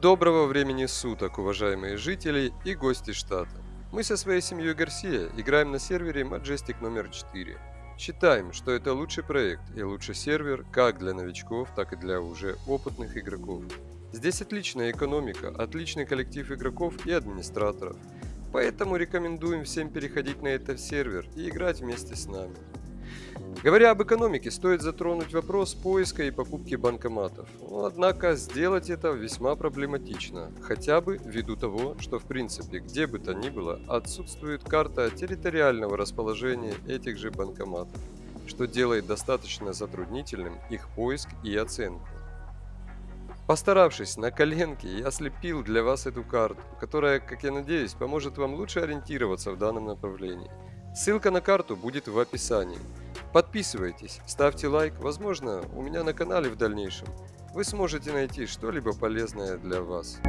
Доброго времени суток, уважаемые жители и гости штата. Мы со своей семьей Гарсия играем на сервере Majestic номер 4. Считаем, что это лучший проект и лучший сервер как для новичков, так и для уже опытных игроков. Здесь отличная экономика, отличный коллектив игроков и администраторов. Поэтому рекомендуем всем переходить на этот сервер и играть вместе с нами. Говоря об экономике, стоит затронуть вопрос поиска и покупки банкоматов. Но, однако сделать это весьма проблематично, хотя бы ввиду того, что в принципе где бы то ни было отсутствует карта территориального расположения этих же банкоматов, что делает достаточно затруднительным их поиск и оценку. Постаравшись на коленке, я слепил для вас эту карту, которая, как я надеюсь, поможет вам лучше ориентироваться в данном направлении. Ссылка на карту будет в описании. Подписывайтесь, ставьте лайк, возможно, у меня на канале в дальнейшем вы сможете найти что-либо полезное для вас.